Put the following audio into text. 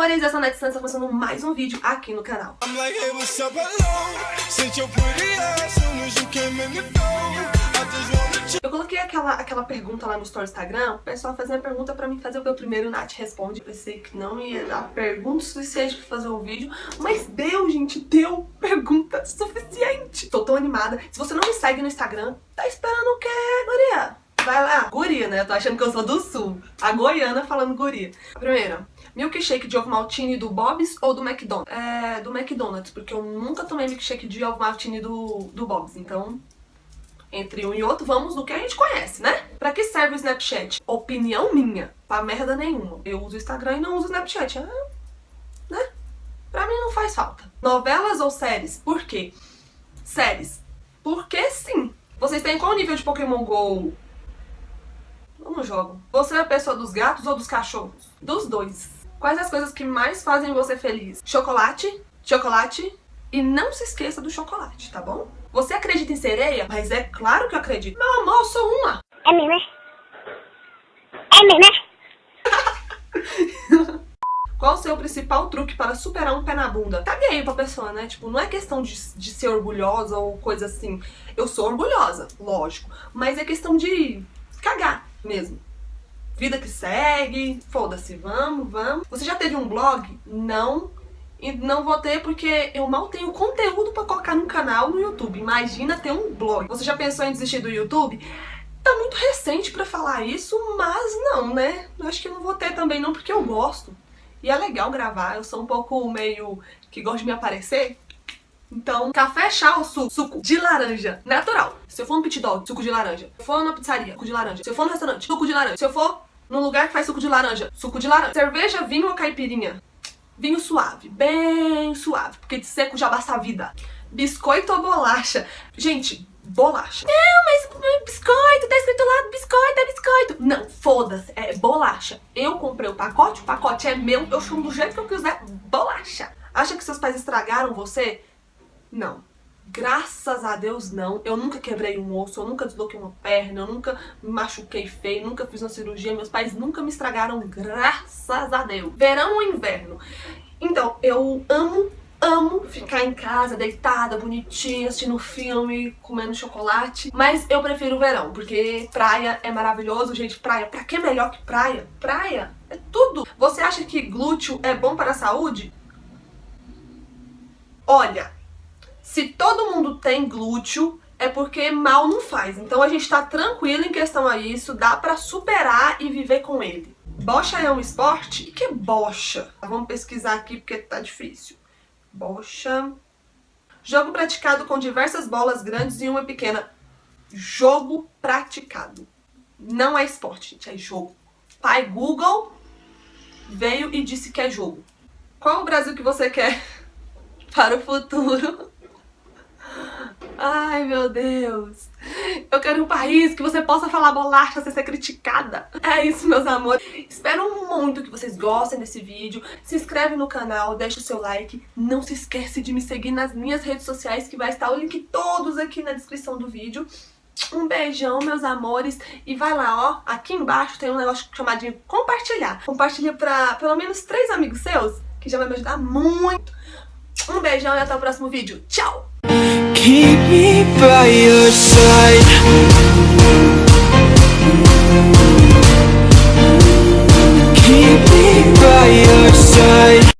amores, eu sou a Net Santos, começando mais um vídeo aqui no canal. Eu coloquei aquela, aquela pergunta lá no Story Instagram, o pessoal fazia a pergunta pra mim fazer o meu primeiro Nath Responde. Pensei que não ia dar pergunta suficiente pra fazer o vídeo, mas deu, gente, deu pergunta suficiente. Tô tão animada. Se você não me segue no Instagram, tá esperando o quê, guria? Vai lá. Guria, né? Tô achando que eu sou do sul. A goiana falando guria. Primeiro, milkshake de ovo maltine do Bob's ou do McDonald's? É, do McDonald's, porque eu nunca tomei milkshake de ovo maltine do, do Bob's, então... Entre um e outro, vamos no que a gente conhece, né? Pra que serve o Snapchat? Opinião minha. Pra merda nenhuma. Eu uso o Instagram e não uso o Snapchat. Ah, né? Pra mim não faz falta. Novelas ou séries? Por quê? Séries. Porque sim. Vocês têm qual nível de Pokémon GO não jogo. Você é a pessoa dos gatos ou dos cachorros? Dos dois. Quais as coisas que mais fazem você feliz? Chocolate, chocolate e não se esqueça do chocolate, tá bom? Você acredita em sereia? Mas é claro que eu acredito. Meu amor, eu sou uma. É mesmo, né? É mesmo, né? Qual o seu principal truque para superar um pé na bunda? Tá gay pra pessoa, né? Tipo, não é questão de, de ser orgulhosa ou coisa assim. Eu sou orgulhosa, lógico. Mas é questão de cagar mesmo. Vida que segue, foda-se, vamos, vamos. Você já teve um blog? Não. E não vou ter porque eu mal tenho conteúdo pra colocar no canal no YouTube. Imagina ter um blog. Você já pensou em desistir do YouTube? Tá muito recente pra falar isso, mas não, né? Eu acho que não vou ter também não, porque eu gosto. E é legal gravar, eu sou um pouco meio que gosto de me aparecer. Então, café, chá ou suco? Suco de laranja, natural. Se eu for no pit dog, suco de laranja. Se eu for na pizzaria, suco de laranja. Se eu for no restaurante, suco de laranja. Se eu for num lugar que faz suco de laranja, suco de laranja. Cerveja, vinho ou caipirinha? Vinho suave, bem suave, porque de seco já basta a vida. Biscoito ou bolacha? Gente, bolacha. Não, mas biscoito, tá escrito lá, biscoito, é biscoito. Não, foda-se, é bolacha. Eu comprei o pacote, o pacote é meu, eu chamo do jeito que eu quiser, bolacha. Acha que seus pais estragaram você? Não. Graças a Deus não. Eu nunca quebrei um osso, eu nunca desloquei uma perna, eu nunca me machuquei feio, nunca fiz uma cirurgia, meus pais nunca me estragaram, graças a Deus. Verão ou inverno? Então, eu amo, amo ficar em casa, deitada, bonitinha, assistindo filme, comendo chocolate. Mas eu prefiro o verão, porque praia é maravilhoso, gente. Praia, pra que melhor que praia? Praia é tudo. Você acha que glúteo é bom para a saúde? Olha, se todo mundo tem glúteo, é porque mal não faz. Então a gente tá tranquilo em questão a isso, dá pra superar e viver com ele. Bocha é um esporte? O que é bocha? Vamos pesquisar aqui porque tá difícil. Bocha... Jogo praticado com diversas bolas grandes e uma pequena. Jogo praticado. Não é esporte, gente, é jogo. Pai Google veio e disse que é jogo. Qual o Brasil que você quer para o futuro? Ai, meu Deus. Eu quero um país que você possa falar bolacha sem ser criticada. É isso, meus amores. Espero muito que vocês gostem desse vídeo. Se inscreve no canal, deixa o seu like. Não se esquece de me seguir nas minhas redes sociais, que vai estar o link todos aqui na descrição do vídeo. Um beijão, meus amores. E vai lá, ó. Aqui embaixo tem um negócio chamadinho compartilhar. Compartilha pra pelo menos três amigos seus, que já vai me ajudar muito. Um beijão e até o próximo vídeo. Tchau! Me by your side